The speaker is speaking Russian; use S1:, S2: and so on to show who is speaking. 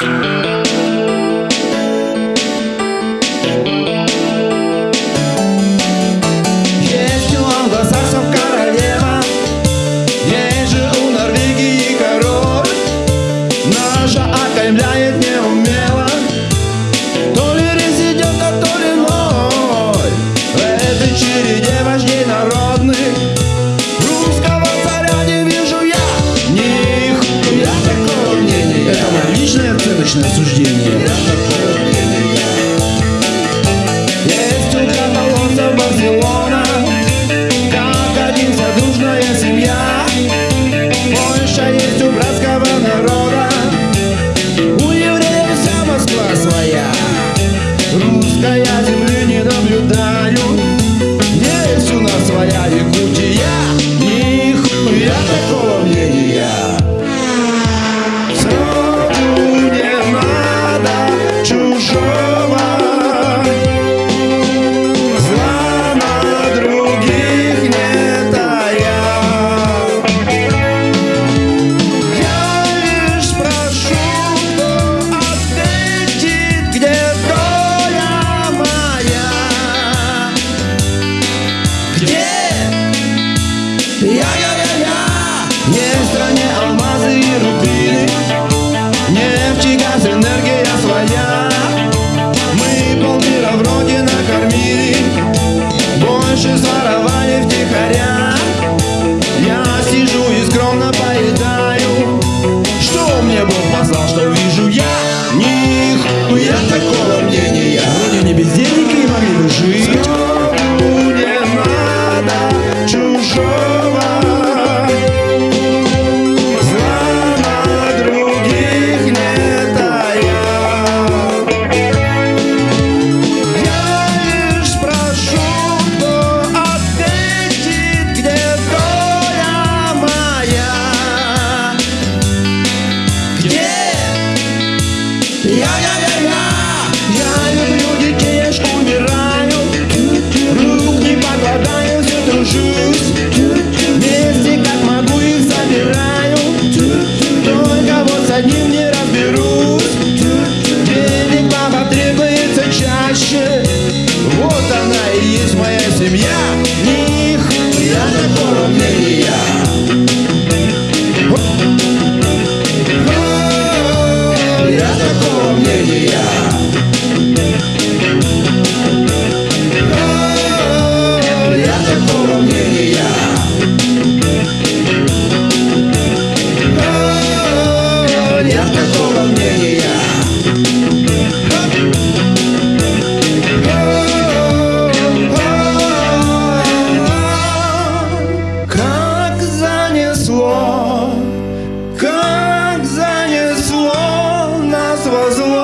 S1: Bye. Jest tu kawałek, bardzo Я-я-я-я, есть в стране алмазы и рубины. Я-я-я-я, я люблю детишку, умираю Рук не покладаю, все дружусь Вместе как могу их забираю Только вот одним не разберусь Денег вам потребуется чаще Вот она и есть моя семья Них я на первом was the one